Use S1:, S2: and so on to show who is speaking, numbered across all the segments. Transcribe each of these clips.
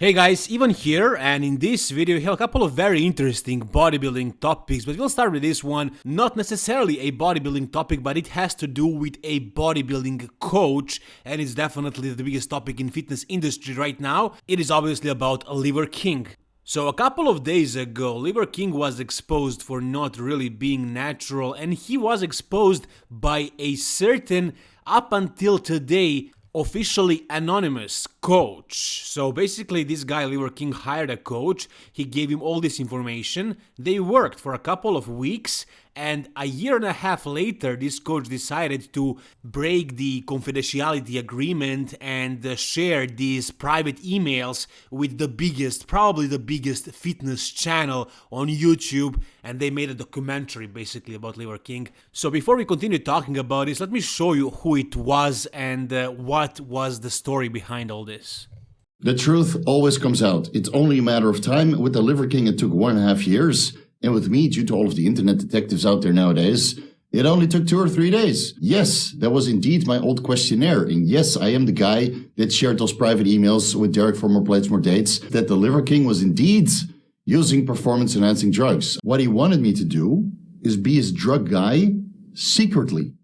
S1: Hey guys, Ivan here and in this video we have a couple of very interesting bodybuilding topics but we'll start with this one, not necessarily a bodybuilding topic but it has to do with a bodybuilding coach and it's definitely the biggest topic in fitness industry right now. It is obviously about Liver King. So a couple of days ago, Liver King was exposed for not really being natural and he was exposed by a certain, up until today, officially anonymous coach. So basically this guy Liver King hired a coach, he gave him all this information, they worked for a couple of weeks and a year and a half later this coach decided to break the confidentiality agreement and uh, share these private emails with the biggest, probably the biggest fitness channel on YouTube and they made a documentary basically about Liver King. So before we continue talking about this, let me show you who it was and uh, what was the story behind all this.
S2: The truth always comes out. It's only a matter of time. With the Liver King, it took one and a half years. And with me, due to all of the internet detectives out there nowadays, it only took two or three days. Yes, that was indeed my old questionnaire. And yes, I am the guy that shared those private emails with Derek for More Plates, More Dates, that the Liver King was indeed using performance enhancing drugs. What he wanted me to do is be his drug guy secretly.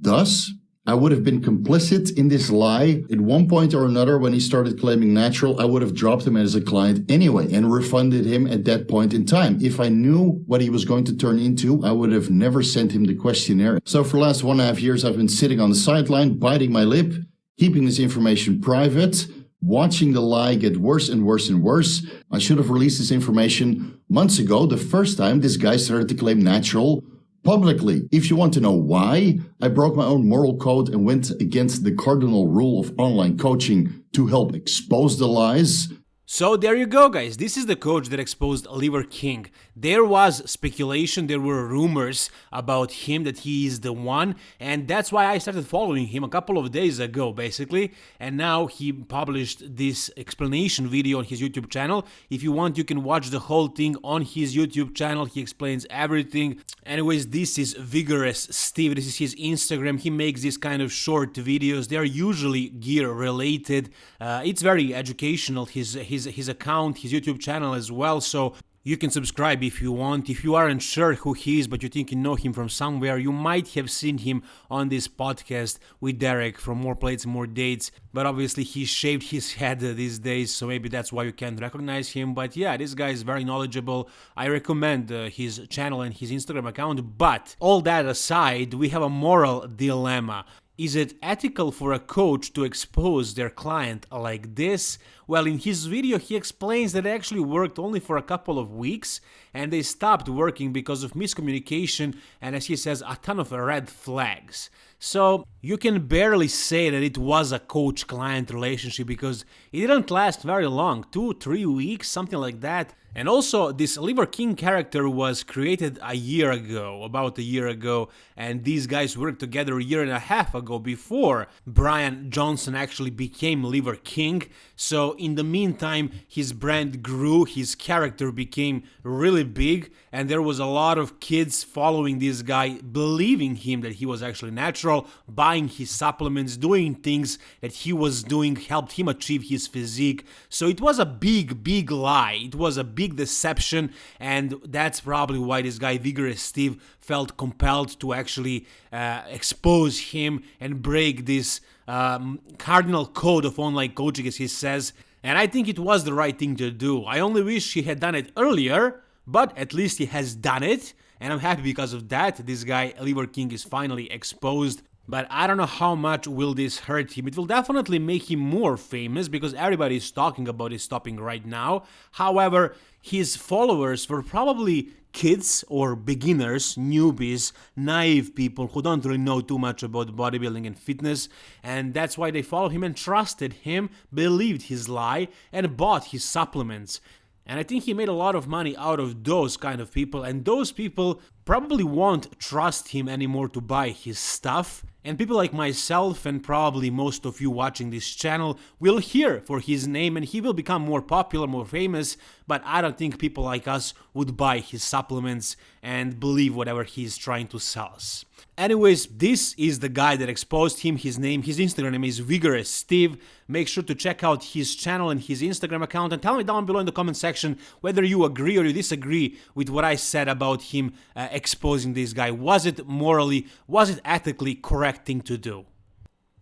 S2: Thus, I would have been complicit in this lie. At one point or another, when he started claiming natural, I would have dropped him as a client anyway and refunded him at that point in time. If I knew what he was going to turn into, I would have never sent him the questionnaire. So for the last one and a half years, I've been sitting on the sideline, biting my lip, keeping this information private, watching the lie get worse and worse and worse. I should have released this information months ago, the first time this guy started to claim natural publicly. If you want to know why, I broke my own moral code and went against the cardinal rule of online coaching to help expose the lies.
S1: So there you go guys, this is the coach that exposed Liver King. There was speculation, there were rumors about him that he is the one and that's why I started following him a couple of days ago basically. And now he published this explanation video on his YouTube channel. If you want you can watch the whole thing on his YouTube channel, he explains everything. Anyways, this is Vigorous Steve, this is his Instagram, he makes these kind of short videos, they are usually gear related, uh, it's very educational, his, his his his account, his YouTube channel as well. So you can subscribe if you want. If you aren't sure who he is, but you think you know him from somewhere, you might have seen him on this podcast with Derek from More Plates, More Dates. But obviously, he shaved his head these days, so maybe that's why you can't recognize him. But yeah, this guy is very knowledgeable. I recommend uh, his channel and his Instagram account. But all that aside, we have a moral dilemma. Is it ethical for a coach to expose their client like this? Well, in his video he explains that it actually worked only for a couple of weeks and they stopped working because of miscommunication and as he says, a ton of red flags. So you can barely say that it was a coach-client relationship because it didn't last very long, two, three weeks, something like that. And also, this Liver King character was created a year ago, about a year ago, and these guys worked together a year and a half ago before Brian Johnson actually became Liver King. So in the meantime, his brand grew, his character became really big, and there was a lot of kids following this guy, believing him that he was actually natural, buying his supplements, doing things that he was doing helped him achieve his physique. So it was a big, big lie. It was a big deception, and that's probably why this guy, Vigorous Steve, felt compelled to actually uh, expose him and break this um, cardinal code of online coaching, as he says. And I think it was the right thing to do. I only wish he had done it earlier, but at least he has done it. And I'm happy because of that. This guy, Liver King, is finally exposed but I don't know how much will this hurt him. It will definitely make him more famous because everybody is talking about his stopping right now. However, his followers were probably kids or beginners, newbies, naive people who don't really know too much about bodybuilding and fitness, and that's why they followed him and trusted him, believed his lie, and bought his supplements. And I think he made a lot of money out of those kind of people, and those people probably won't trust him anymore to buy his stuff. And people like myself and probably most of you watching this channel will hear for his name and he will become more popular, more famous, but I don't think people like us would buy his supplements and believe whatever he's trying to sell us. Anyways, this is the guy that exposed him. His name, his Instagram name is Vigorous Steve. Make sure to check out his channel and his Instagram account and tell me down below in the comment section whether you agree or you disagree with what I said about him uh, exposing this guy. Was it morally, was it ethically correct thing to do?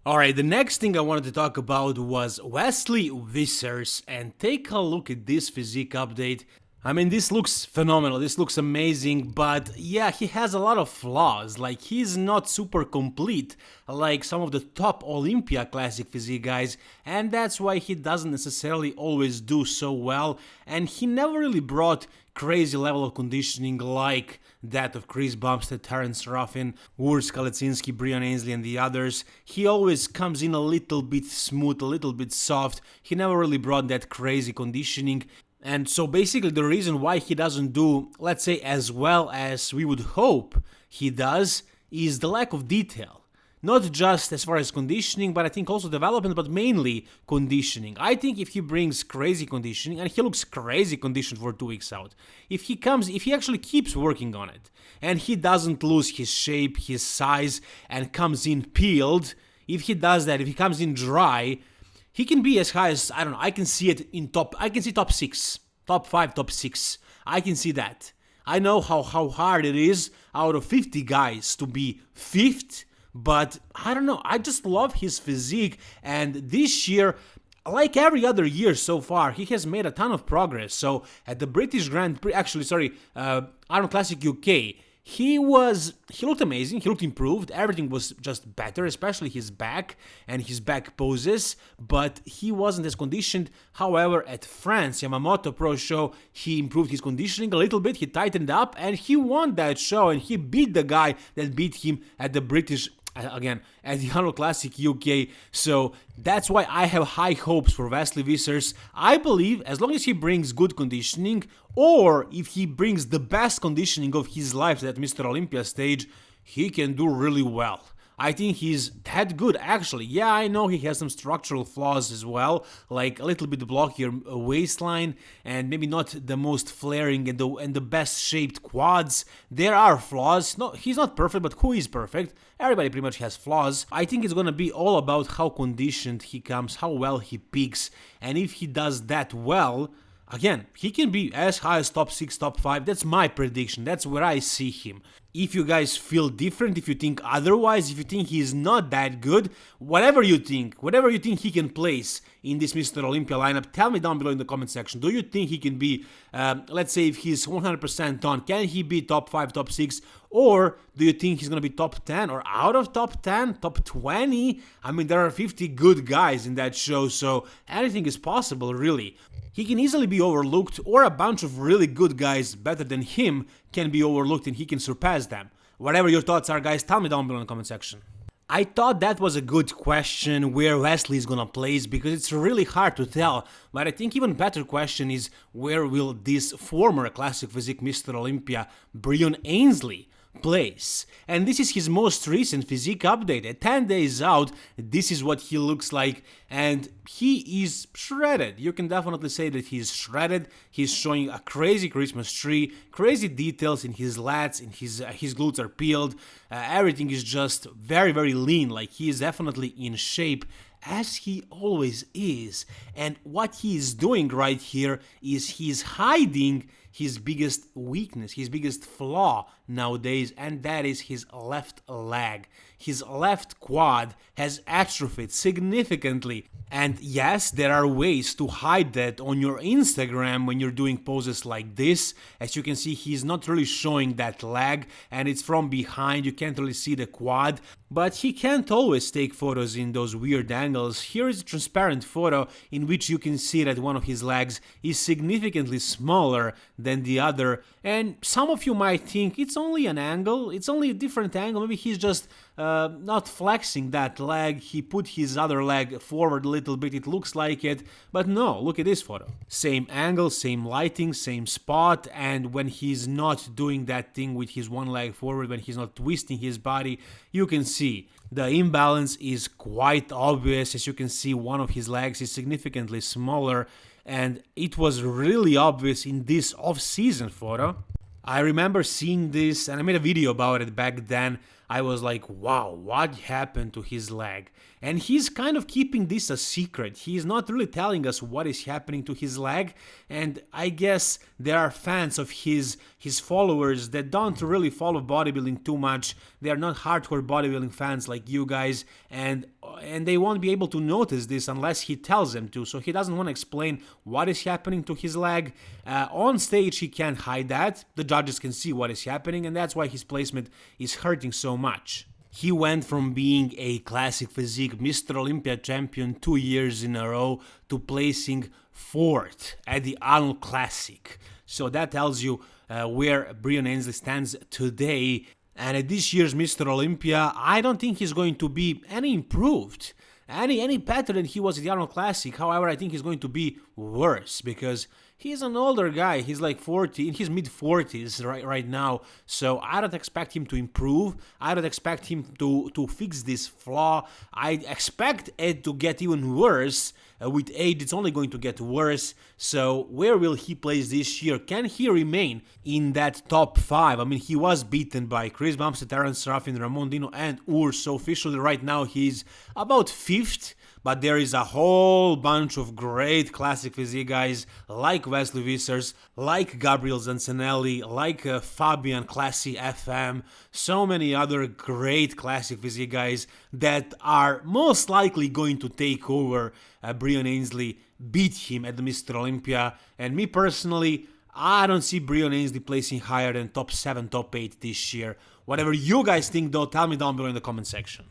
S1: Alright, the next thing I wanted to talk about was Wesley Vissers and take a look at this physique update. I mean, this looks phenomenal, this looks amazing, but yeah, he has a lot of flaws, like he's not super complete like some of the top Olympia Classic physique guys, and that's why he doesn't necessarily always do so well, and he never really brought crazy level of conditioning like that of Chris Bumstead, Terrence Ruffin, Urs Kalecinski, Breon Ansley and the others. He always comes in a little bit smooth, a little bit soft. He never really brought that crazy conditioning. And so basically the reason why he doesn't do, let's say, as well as we would hope he does is the lack of detail. Not just as far as conditioning, but I think also development, but mainly conditioning. I think if he brings crazy conditioning, and he looks crazy conditioned for two weeks out, if he comes, if he actually keeps working on it, and he doesn't lose his shape, his size, and comes in peeled, if he does that, if he comes in dry, he can be as high as I don't know. I can see it in top. I can see top six, top five, top six. I can see that. I know how how hard it is out of 50 guys to be fifth, but I don't know. I just love his physique, and this year. Like every other year so far, he has made a ton of progress. So at the British Grand Prix, actually, sorry, uh, Arnold Classic UK, he was he looked amazing. He looked improved. Everything was just better especially his back and his back poses but he wasn't as conditioned. However at france yamamoto pro show he improved his conditioning a little bit. He tightened up and he won that show and he beat the guy that beat him at the british again at the Arnold Classic UK. So that's why I have high hopes for Wesley Vissers. I believe as long as he brings good conditioning, or if he brings the best conditioning of his life at Mr. Olympia stage, he can do really well. I think he's that good actually. Yeah, I know he has some structural flaws as well, like a little bit blockier uh, waistline and maybe not the most flaring and the and the best shaped quads. There are flaws. No, he's not perfect, but who is perfect? Everybody pretty much has flaws. I think it's gonna be all about how conditioned he comes, how well he peaks, and if he does that well, Again, he can be as high as top 6, top 5, that's my prediction, that's where I see him. If you guys feel different, if you think otherwise, if you think he's not that good, whatever you think, whatever you think he can place in this Mr. Olympia lineup, tell me down below in the comment section. Do you think he can be, uh, let's say if he's 100% on, can he be top 5, top 6, or do you think he's going to be top 10 or out of top 10, top 20? I mean, there are 50 good guys in that show, so anything is possible, really. He can easily be overlooked, or a bunch of really good guys better than him can be overlooked and he can surpass them. Whatever your thoughts are, guys, tell me down below in the comment section. I thought that was a good question where Wesley is gonna place because it's really hard to tell, but I think even better question is where will this former classic physique Mr. Olympia Breon Ansley place. And this is his most recent physique update. At 10 days out, this is what he looks like and he is shredded. You can definitely say that he's shredded. He's showing a crazy Christmas tree, crazy details in his lats, in his uh, his glutes are peeled. Uh, everything is just very very lean. Like he is definitely in shape as he always is. And what he is doing right here is he's hiding his biggest weakness, his biggest flaw nowadays, and that is his left leg. His left quad has atrophied significantly. And yes, there are ways to hide that on your Instagram when you're doing poses like this. As you can see, he's not really showing that leg and it's from behind, you can't really see the quad. But he can't always take photos in those weird angles. Here is a transparent photo in which you can see that one of his legs is significantly smaller than the other. And some of you might think it's only an angle, it's only a different angle, maybe he's just uh, not flexing that leg, he put his other leg forward a little bit, it looks like it, but no, look at this photo. Same angle, same lighting, same spot, and when he's not doing that thing with his one leg forward, when he's not twisting his body, you can see the imbalance is quite obvious, as you can see one of his legs is significantly smaller and it was really obvious in this off-season photo. I remember seeing this and I made a video about it back then. I was like, wow, what happened to his leg? And he's kind of keeping this a secret. He's not really telling us what is happening to his leg. And I guess there are fans of his, his followers that don't really follow bodybuilding too much. They are not hardcore bodybuilding fans like you guys. And and they won't be able to notice this unless he tells them to. So he doesn't want to explain what is happening to his leg. Uh, on stage, he can't hide that. The judges can see what is happening, and that's why his placement is hurting so much. He went from being a classic physique Mr. Olympia champion two years in a row to placing fourth at the Arnold Classic. So that tells you uh, where Breon Ansley stands today and at this year's Mr. Olympia, I don't think he's going to be any improved, any any better than he was at the Arnold Classic. However, I think he's going to be worse because he's an older guy. He's like 40, in his mid 40s right right now. So I don't expect him to improve. I don't expect him to to fix this flaw. I expect it to get even worse uh, with age, it's only going to get worse. So where will he place this year? Can he remain in that top five? I mean, he was beaten by Chris Bumstead, Aaron Serafin, Ramon Dino, and Urs. So officially, right now, he's about fifth but there is a whole bunch of great classic physique guys like Wesley Vissers, like Gabriel Zancanelli, like uh, Fabian Classy FM, so many other great classic physique guys that are most likely going to take over uh, Breon Ansley, beat him at the Mr. Olympia, and me personally, I don't see Breon Ansley placing higher than top 7, top 8 this year. Whatever you guys think though, tell me down below in the comment section.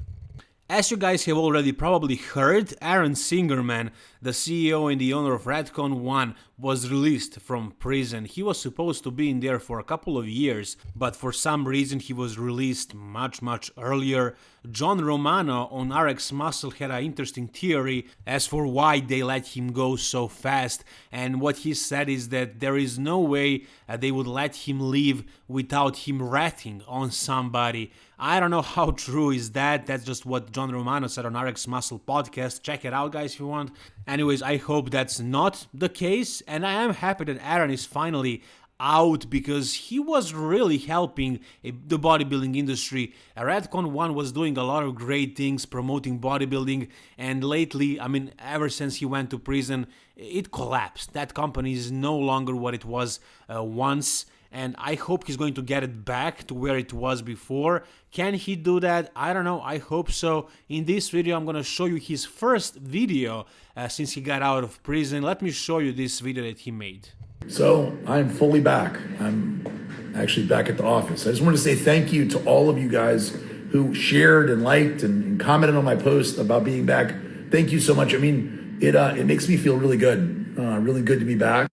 S1: As you guys have already probably heard, Aaron Singerman, the CEO and the owner of Redcon 1, was released from prison. He was supposed to be in there for a couple of years, but for some reason he was released much much earlier. John Romano on RX Muscle had an interesting theory as for why they let him go so fast, and what he said is that there is no way uh, they would let him leave without him ratting on somebody. I don't know how true is that, that's just what John Romano said on RX Muscle podcast. Check it out guys if you want. Anyways, I hope that's not the case, and I am happy that Aaron is finally out because he was really helping the bodybuilding industry. Redcon 1 was doing a lot of great things promoting bodybuilding and lately, I mean ever since he went to prison, it collapsed. That company is no longer what it was uh, once and I hope he's going to get it back to where it was before. Can he do that? I don't know, I hope so. In this video I'm gonna show you his first video uh, since he got out of prison. Let me show you this video that he made.
S3: So I'm fully back. I'm actually back at the office. I just want to say thank you to all of you guys who shared and liked and, and commented on my post about being back. Thank you so much. I mean, it uh, it makes me feel really good. Uh, really good to be back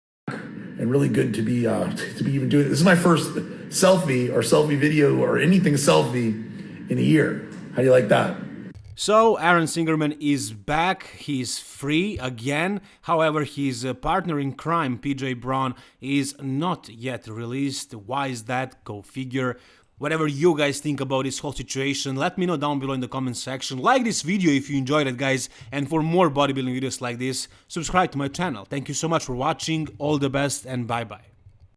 S3: and really good to be uh, to be even doing this. is my first selfie or selfie video or anything selfie in a year. How do you like that?
S1: So Aaron Singerman is back, he's free again, however his uh, partner in crime, PJ Braun, is not yet released. Why is that? Go figure. Whatever you guys think about this whole situation, let me know down below in the comment section. Like this video if you enjoyed it guys, and for more bodybuilding videos like this, subscribe to my channel. Thank you so much for watching, all the best and bye bye.